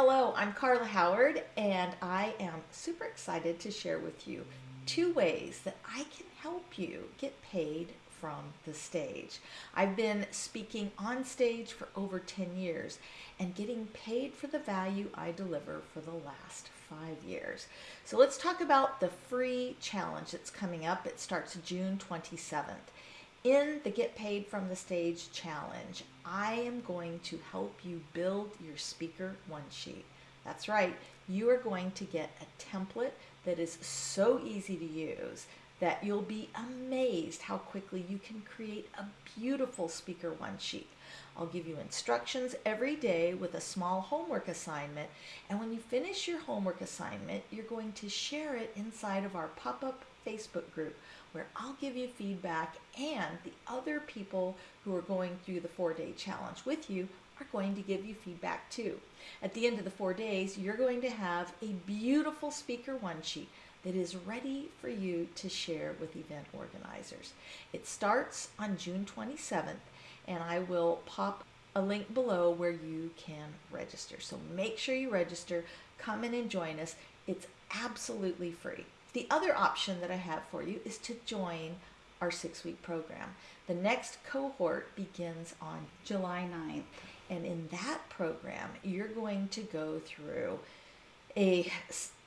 Hello, I'm Carla Howard, and I am super excited to share with you two ways that I can help you get paid from the stage. I've been speaking on stage for over 10 years and getting paid for the value I deliver for the last five years. So let's talk about the free challenge that's coming up. It starts June 27th. In the Get Paid from the Stage challenge, I am going to help you build your speaker one sheet. That's right, you are going to get a template that is so easy to use that you'll be amazed how quickly you can create a beautiful speaker one sheet. I'll give you instructions every day with a small homework assignment. And when you finish your homework assignment, you're going to share it inside of our pop-up Facebook group where I'll give you feedback and the other people who are going through the four-day challenge with you are going to give you feedback too. At the end of the four days, you're going to have a beautiful speaker one sheet that is ready for you to share with event organizers. It starts on June 27th and I will pop a link below where you can register. So make sure you register, come in and join us. It's absolutely free. The other option that I have for you is to join our six week program. The next cohort begins on July 9th. And in that program, you're going to go through a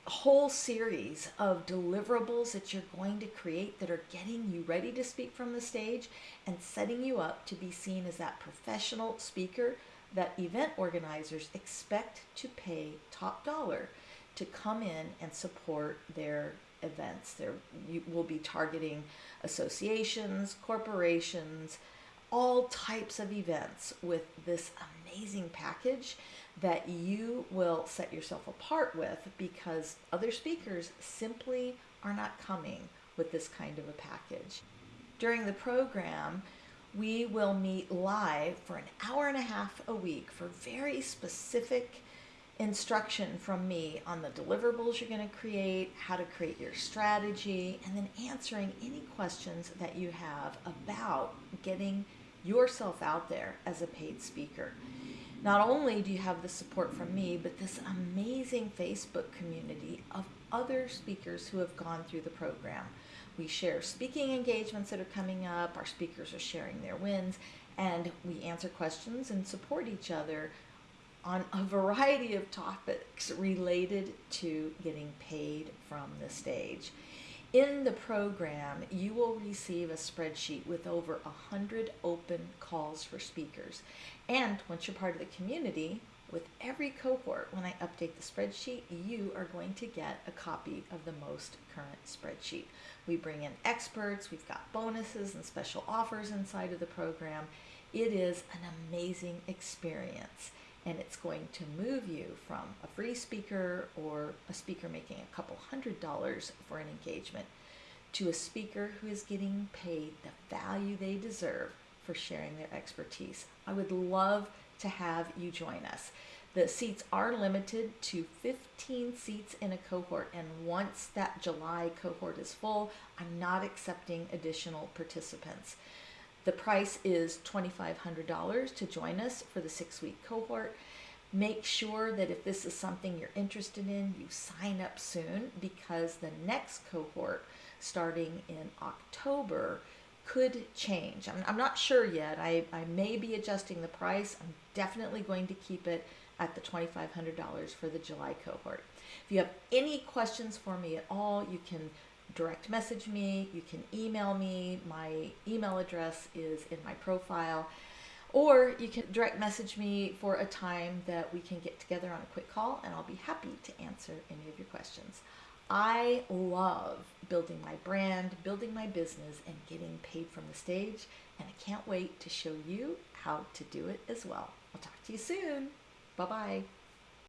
whole series of deliverables that you're going to create that are getting you ready to speak from the stage and setting you up to be seen as that professional speaker that event organizers expect to pay top dollar to come in and support their events. There you will be targeting associations, corporations, all types of events with this amazing package that you will set yourself apart with because other speakers simply are not coming with this kind of a package. During the program, we will meet live for an hour and a half a week for very specific instruction from me on the deliverables you're going to create, how to create your strategy, and then answering any questions that you have about getting yourself out there as a paid speaker. Not only do you have the support from me, but this amazing Facebook community of other speakers who have gone through the program. We share speaking engagements that are coming up, our speakers are sharing their wins, and we answer questions and support each other on a variety of topics related to getting paid from the stage. In the program, you will receive a spreadsheet with over 100 open calls for speakers. And once you're part of the community, with every cohort, when I update the spreadsheet, you are going to get a copy of the most current spreadsheet. We bring in experts, we've got bonuses and special offers inside of the program. It is an amazing experience and it's going to move you from a free speaker or a speaker making a couple hundred dollars for an engagement to a speaker who is getting paid the value they deserve for sharing their expertise. I would love to have you join us. The seats are limited to 15 seats in a cohort, and once that July cohort is full, I'm not accepting additional participants. The price is $2,500 to join us for the six week cohort. Make sure that if this is something you're interested in, you sign up soon because the next cohort starting in October could change. I'm, I'm not sure yet. I, I may be adjusting the price. I'm definitely going to keep it at the $2,500 for the July cohort. If you have any questions for me at all, you can direct message me, you can email me. My email address is in my profile. Or you can direct message me for a time that we can get together on a quick call and I'll be happy to answer any of your questions. I love building my brand, building my business, and getting paid from the stage. And I can't wait to show you how to do it as well. I'll talk to you soon. Bye bye.